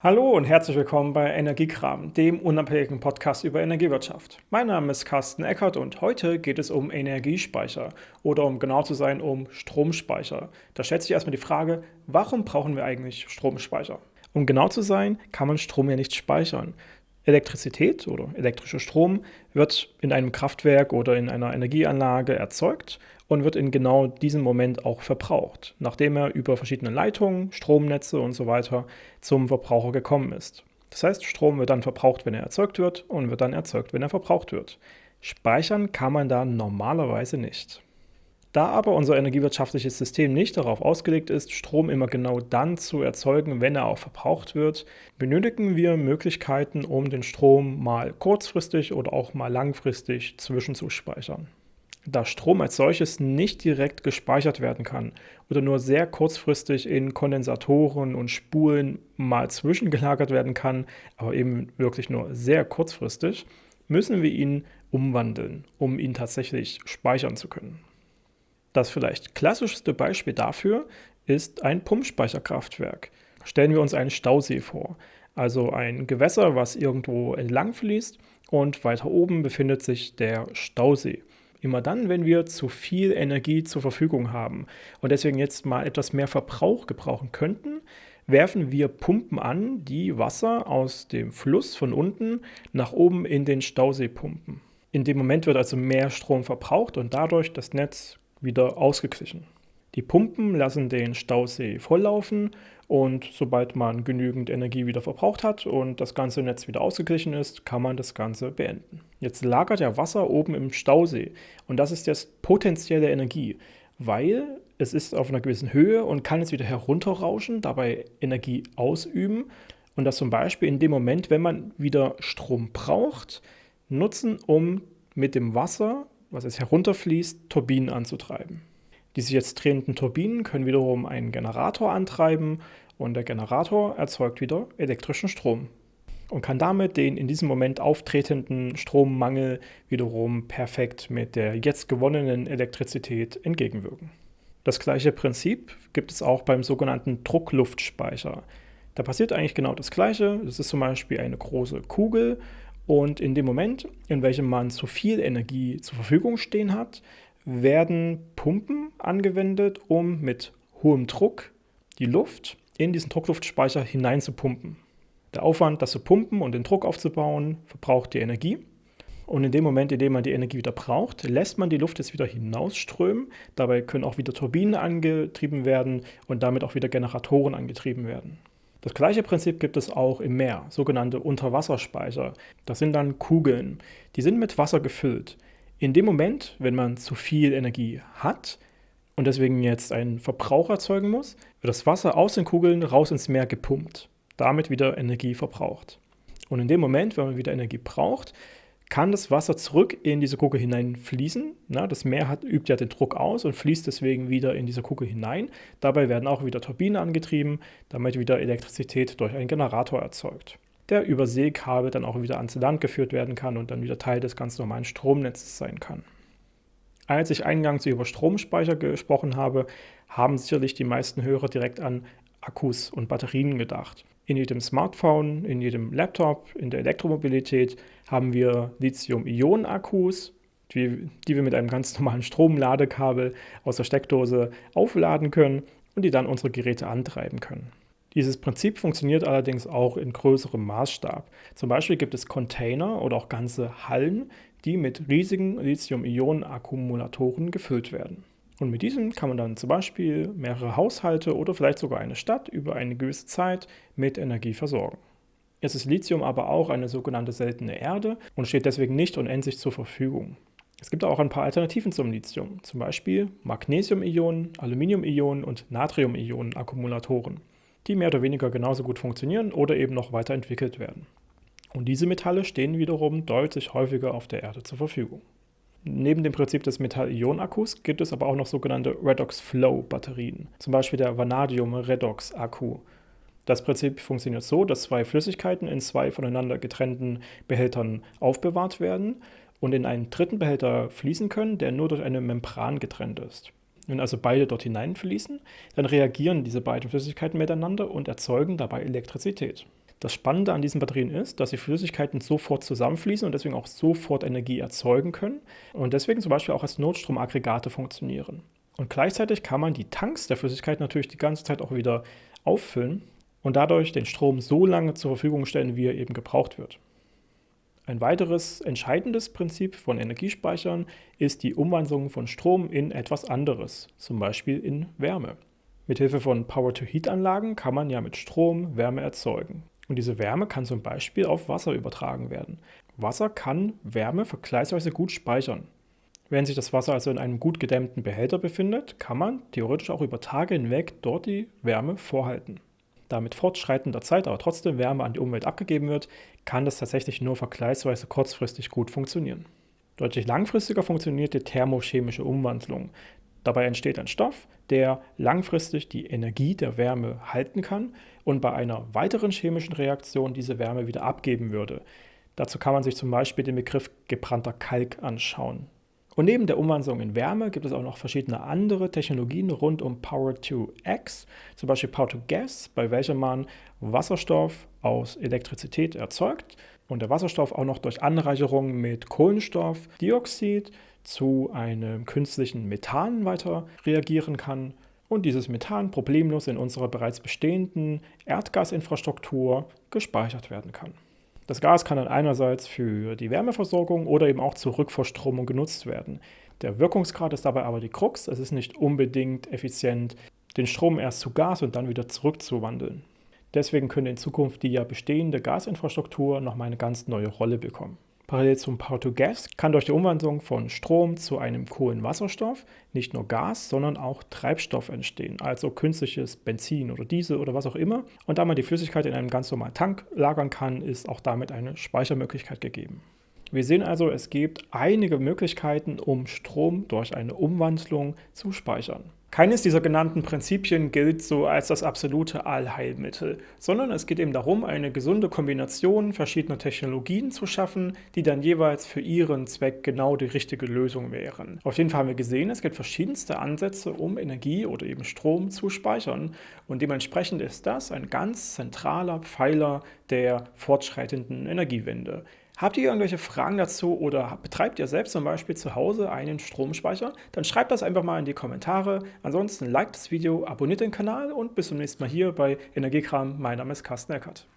Hallo und herzlich willkommen bei Energiekram, dem unabhängigen Podcast über Energiewirtschaft. Mein Name ist Carsten Eckert und heute geht es um Energiespeicher oder um genau zu sein um Stromspeicher. Da stellt sich erstmal die Frage, warum brauchen wir eigentlich Stromspeicher? Um genau zu sein, kann man Strom ja nicht speichern. Elektrizität oder elektrischer Strom wird in einem Kraftwerk oder in einer Energieanlage erzeugt und wird in genau diesem Moment auch verbraucht, nachdem er über verschiedene Leitungen, Stromnetze und so weiter zum Verbraucher gekommen ist. Das heißt, Strom wird dann verbraucht, wenn er erzeugt wird und wird dann erzeugt, wenn er verbraucht wird. Speichern kann man da normalerweise nicht. Da aber unser energiewirtschaftliches System nicht darauf ausgelegt ist, Strom immer genau dann zu erzeugen, wenn er auch verbraucht wird, benötigen wir Möglichkeiten, um den Strom mal kurzfristig oder auch mal langfristig zwischenzuspeichern. Da Strom als solches nicht direkt gespeichert werden kann oder nur sehr kurzfristig in Kondensatoren und Spulen mal zwischengelagert werden kann, aber eben wirklich nur sehr kurzfristig, müssen wir ihn umwandeln, um ihn tatsächlich speichern zu können. Das vielleicht klassischste Beispiel dafür ist ein Pumpspeicherkraftwerk. Stellen wir uns einen Stausee vor, also ein Gewässer, was irgendwo entlang fließt und weiter oben befindet sich der Stausee. Immer dann, wenn wir zu viel Energie zur Verfügung haben und deswegen jetzt mal etwas mehr Verbrauch gebrauchen könnten, werfen wir Pumpen an, die Wasser aus dem Fluss von unten nach oben in den Stausee pumpen. In dem Moment wird also mehr Strom verbraucht und dadurch das Netz wieder ausgeglichen. Die Pumpen lassen den Stausee volllaufen und sobald man genügend Energie wieder verbraucht hat und das ganze Netz wieder ausgeglichen ist, kann man das Ganze beenden. Jetzt lagert ja Wasser oben im Stausee und das ist jetzt potenzielle Energie, weil es ist auf einer gewissen Höhe und kann jetzt wieder herunterrauschen, dabei Energie ausüben und das zum Beispiel in dem Moment, wenn man wieder Strom braucht, nutzen, um mit dem Wasser was jetzt herunterfließt, Turbinen anzutreiben. Die sich jetzt drehenden Turbinen können wiederum einen Generator antreiben und der Generator erzeugt wieder elektrischen Strom und kann damit den in diesem Moment auftretenden Strommangel wiederum perfekt mit der jetzt gewonnenen Elektrizität entgegenwirken. Das gleiche Prinzip gibt es auch beim sogenannten Druckluftspeicher. Da passiert eigentlich genau das Gleiche. Das ist zum Beispiel eine große Kugel und in dem Moment, in welchem man zu viel Energie zur Verfügung stehen hat, werden Pumpen angewendet, um mit hohem Druck die Luft in diesen Druckluftspeicher hineinzupumpen. Der Aufwand, das zu pumpen und den Druck aufzubauen, verbraucht die Energie. Und in dem Moment, in dem man die Energie wieder braucht, lässt man die Luft jetzt wieder hinausströmen. Dabei können auch wieder Turbinen angetrieben werden und damit auch wieder Generatoren angetrieben werden. Das gleiche Prinzip gibt es auch im Meer, sogenannte Unterwasserspeicher. Das sind dann Kugeln. Die sind mit Wasser gefüllt. In dem Moment, wenn man zu viel Energie hat und deswegen jetzt einen Verbrauch erzeugen muss, wird das Wasser aus den Kugeln raus ins Meer gepumpt. Damit wieder Energie verbraucht. Und in dem Moment, wenn man wieder Energie braucht, kann das Wasser zurück in diese Kugel hineinfließen. Na, das Meer hat, übt ja den Druck aus und fließt deswegen wieder in diese Kugel hinein. Dabei werden auch wieder Turbinen angetrieben, damit wieder Elektrizität durch einen Generator erzeugt, der über Seekabel dann auch wieder ans Land geführt werden kann und dann wieder Teil des ganz normalen Stromnetzes sein kann. Als ich eingangs über Stromspeicher gesprochen habe, haben sicherlich die meisten Hörer direkt an Akkus und Batterien gedacht. In jedem Smartphone, in jedem Laptop, in der Elektromobilität haben wir Lithium-Ionen-Akkus, die, die wir mit einem ganz normalen Stromladekabel aus der Steckdose aufladen können und die dann unsere Geräte antreiben können. Dieses Prinzip funktioniert allerdings auch in größerem Maßstab. Zum Beispiel gibt es Container oder auch ganze Hallen, die mit riesigen Lithium-Ionen-Akkumulatoren gefüllt werden. Und mit diesen kann man dann zum Beispiel mehrere Haushalte oder vielleicht sogar eine Stadt über eine gewisse Zeit mit Energie versorgen. Jetzt ist Lithium aber auch eine sogenannte seltene Erde und steht deswegen nicht unendlich zur Verfügung. Es gibt auch ein paar Alternativen zum Lithium, zum Beispiel Magnesium-Ionen, Aluminium-Ionen und Natrium-Ionen-Akkumulatoren, die mehr oder weniger genauso gut funktionieren oder eben noch weiterentwickelt werden. Und diese Metalle stehen wiederum deutlich häufiger auf der Erde zur Verfügung. Neben dem Prinzip des Metall-Ionen-Akkus gibt es aber auch noch sogenannte Redox-Flow-Batterien, zum Beispiel der Vanadium-Redox-Akku. Das Prinzip funktioniert so, dass zwei Flüssigkeiten in zwei voneinander getrennten Behältern aufbewahrt werden und in einen dritten Behälter fließen können, der nur durch eine Membran getrennt ist. Wenn also beide dort hineinfließen, dann reagieren diese beiden Flüssigkeiten miteinander und erzeugen dabei Elektrizität. Das Spannende an diesen Batterien ist, dass die Flüssigkeiten sofort zusammenfließen und deswegen auch sofort Energie erzeugen können und deswegen zum Beispiel auch als Notstromaggregate funktionieren. Und gleichzeitig kann man die Tanks der Flüssigkeit natürlich die ganze Zeit auch wieder auffüllen und dadurch den Strom so lange zur Verfügung stellen, wie er eben gebraucht wird. Ein weiteres entscheidendes Prinzip von Energiespeichern ist die Umwandlung von Strom in etwas anderes, zum Beispiel in Wärme. Mithilfe von Power-to-Heat-Anlagen kann man ja mit Strom Wärme erzeugen. Und diese Wärme kann zum Beispiel auf Wasser übertragen werden. Wasser kann Wärme vergleichsweise gut speichern. Wenn sich das Wasser also in einem gut gedämmten Behälter befindet, kann man theoretisch auch über Tage hinweg dort die Wärme vorhalten. Da mit fortschreitender Zeit aber trotzdem Wärme an die Umwelt abgegeben wird, kann das tatsächlich nur vergleichsweise kurzfristig gut funktionieren. Deutlich langfristiger funktioniert die thermochemische Umwandlung. Dabei entsteht ein Stoff, der langfristig die Energie der Wärme halten kann und bei einer weiteren chemischen Reaktion diese Wärme wieder abgeben würde. Dazu kann man sich zum Beispiel den Begriff gebrannter Kalk anschauen. Und neben der Umwandlung in Wärme gibt es auch noch verschiedene andere Technologien rund um Power to X, zum Beispiel Power to Gas, bei welcher man Wasserstoff aus Elektrizität erzeugt und der Wasserstoff auch noch durch Anreicherung mit Kohlenstoffdioxid zu einem künstlichen Methan weiter reagieren kann und dieses Methan problemlos in unserer bereits bestehenden Erdgasinfrastruktur gespeichert werden kann. Das Gas kann dann einerseits für die Wärmeversorgung oder eben auch zur Rückverstromung genutzt werden. Der Wirkungsgrad ist dabei aber die Krux. Es ist nicht unbedingt effizient, den Strom erst zu Gas und dann wieder zurückzuwandeln. Deswegen könnte in Zukunft die ja bestehende Gasinfrastruktur nochmal eine ganz neue Rolle bekommen. Parallel zum Power-to-Gas kann durch die Umwandlung von Strom zu einem Kohlenwasserstoff nicht nur Gas, sondern auch Treibstoff entstehen, also künstliches Benzin oder Diesel oder was auch immer. Und da man die Flüssigkeit in einem ganz normalen Tank lagern kann, ist auch damit eine Speichermöglichkeit gegeben. Wir sehen also, es gibt einige Möglichkeiten, um Strom durch eine Umwandlung zu speichern. Keines dieser genannten Prinzipien gilt so als das absolute Allheilmittel, sondern es geht eben darum, eine gesunde Kombination verschiedener Technologien zu schaffen, die dann jeweils für ihren Zweck genau die richtige Lösung wären. Auf jeden Fall haben wir gesehen, es gibt verschiedenste Ansätze, um Energie oder eben Strom zu speichern und dementsprechend ist das ein ganz zentraler Pfeiler der fortschreitenden Energiewende. Habt ihr irgendwelche Fragen dazu oder betreibt ihr selbst zum Beispiel zu Hause einen Stromspeicher? Dann schreibt das einfach mal in die Kommentare. Ansonsten liked das Video, abonniert den Kanal und bis zum nächsten Mal hier bei Energiekram. Mein Name ist Carsten Eckert.